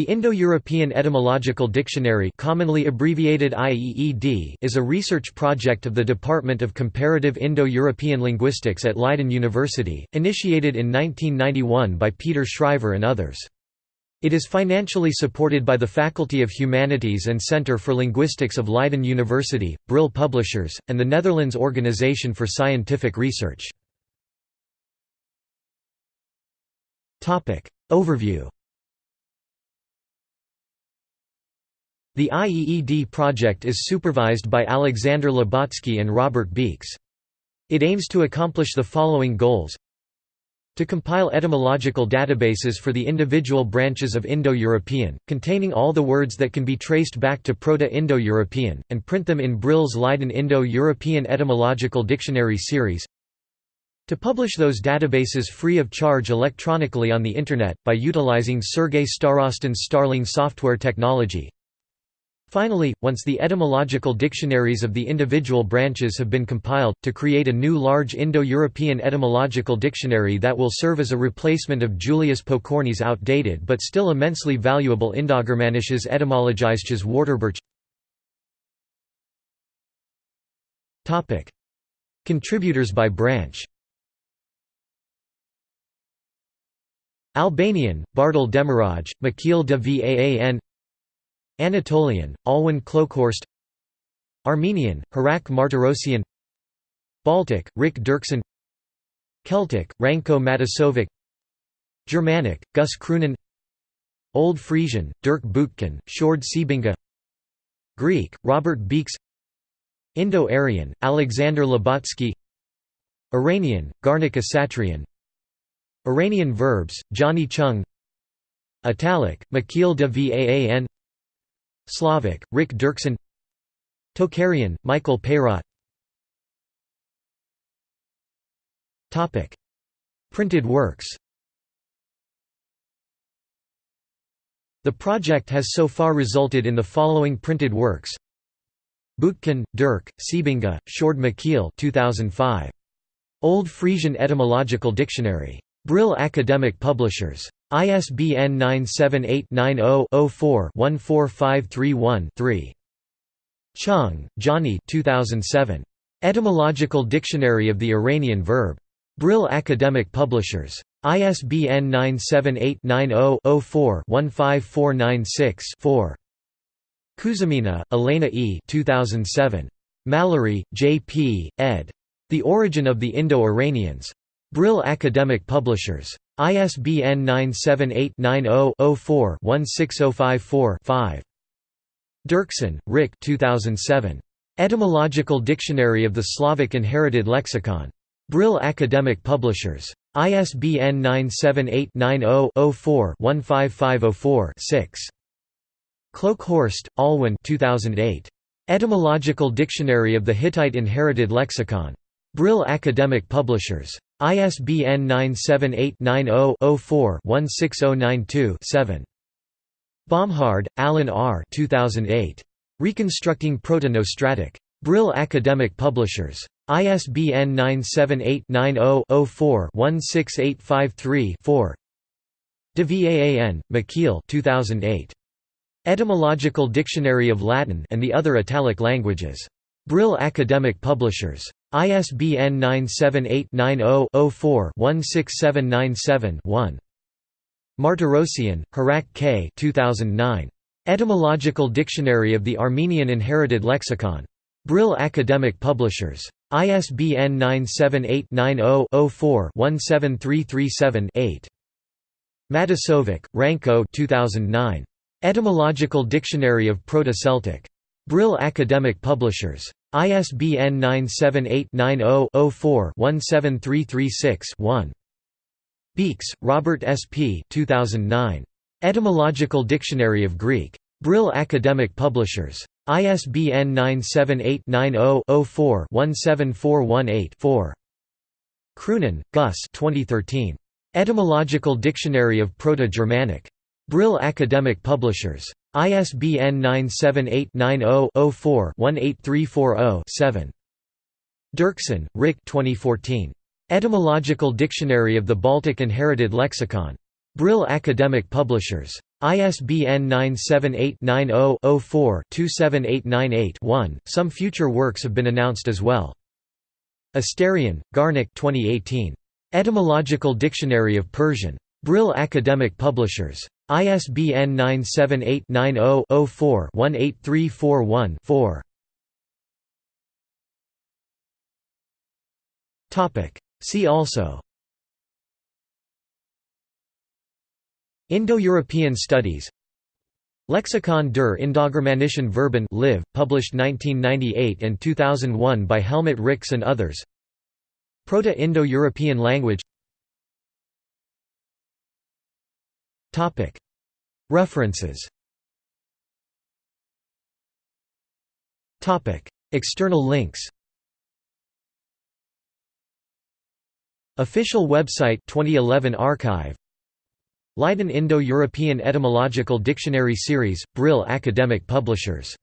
The Indo-European Etymological Dictionary commonly abbreviated IEED is a research project of the Department of Comparative Indo-European Linguistics at Leiden University, initiated in 1991 by Peter Schrijver and others. It is financially supported by the Faculty of Humanities and Centre for Linguistics of Leiden University, Brill Publishers, and the Netherlands Organisation for Scientific Research. Overview The IEED project is supervised by Alexander Lubotsky and Robert Beekes. It aims to accomplish the following goals. To compile etymological databases for the individual branches of Indo-European, containing all the words that can be traced back to Proto-Indo-European, and print them in Brill's Leiden Indo-European Etymological Dictionary series. To publish those databases free of charge electronically on the Internet, by utilizing Sergei Starostin's Starling software technology Finally, once the etymological dictionaries of the individual branches have been compiled, to create a new large Indo-European etymological dictionary that will serve as a replacement of Julius Pokorny's outdated but still immensely valuable Indogermanisches Etymologisches Wörterbuch. Contributors by branch. Albanian, Bartel Demiraj, Michiel de Vaan Anatolian, Alwin Kloekhorst Armenian, Hrach Martirosyan Baltic, Rick Derksen Celtic, Ranko Matasović Germanic, Guus Kroonen Old Frisian, Dirk Boutkan, Sjoerd Siebinga Greek, Robert Beekes Indo-Aryan, Alexander Lubotsky Iranian, Garnik Asatrian Iranian verbs, Johnny Cheung Italic, Michiel de Vaan Slavic, Rik Derksen Tocharian, Michael Peyrot Printed works The project has so far resulted in the following printed works Boutkan, Dirk, Siebinga, Sjoerd Michiel 2005. Old Frisian Etymological Dictionary. Brill Academic Publishers. ISBN 978-90-04-14531-3. Cheung, Johnny 2007. Etymological Dictionary of the Iranian Verb. Brill Academic Publishers. ISBN 978-90-04-15496-4. Kuzmina, Elena E. 2007. Mallory, J. P., ed. The Origin of the Indo-Iranians. Brill Academic Publishers. ISBN 978-90-04-16054-5. Derksen, Rick 2007. Etymological Dictionary of the Slavic Inherited Lexicon. Brill Academic Publishers. ISBN 978-90-04-15504-6. Kloekhorst, Alwin 2008. Etymological Dictionary of the Hittite Inherited Lexicon. Brill Academic Publishers. ISBN 978-90-04-16092-7. Bomhard, Alan R. 2008. Reconstructing Proto-Nostratic. Brill Academic Publishers. ISBN 978-90-04-16853-4. De Vaan, Michiel 2008. Etymological Dictionary of Latin and the Other Italic Languages. Brill Academic Publishers. ISBN 978-90-04-16797-1. Martirosyan, Hrach K. 2009. Etymological Dictionary of the Armenian Inherited Lexicon. Brill Academic Publishers. ISBN 978-90-04-17337-8. Matasović, Ranko 2009. Etymological Dictionary of Proto-Celtic. Brill Academic Publishers. ISBN 978-90-04-17336-1. Beekes, Robert S. P. 2009. Etymological Dictionary of Greek. Brill Academic Publishers. ISBN 978-90-04-17418-4. Kroonen, Guus 2013. Etymological Dictionary of Proto-Germanic. Brill Academic Publishers. ISBN 978-90-04-18340-7. Derksen, Rick 2014. Etymological Dictionary of the Baltic Inherited Lexicon. Brill Academic Publishers. ISBN 978-90-04-27898-1. Some future works have been announced as well. Asatrian, Garnik 2018. Etymological Dictionary of Persian. Brill Academic Publishers. ISBN 978-90-04-18341-4. See also. Indo-European Studies. Lexikon der Indogermanischen Verben live, published 1998 and 2001 by Helmut Rix and others. Proto-Indo-European language References. External links. Official website 2011 archive. Leiden Indo-European Etymological Dictionary Series, Brill Academic Publishers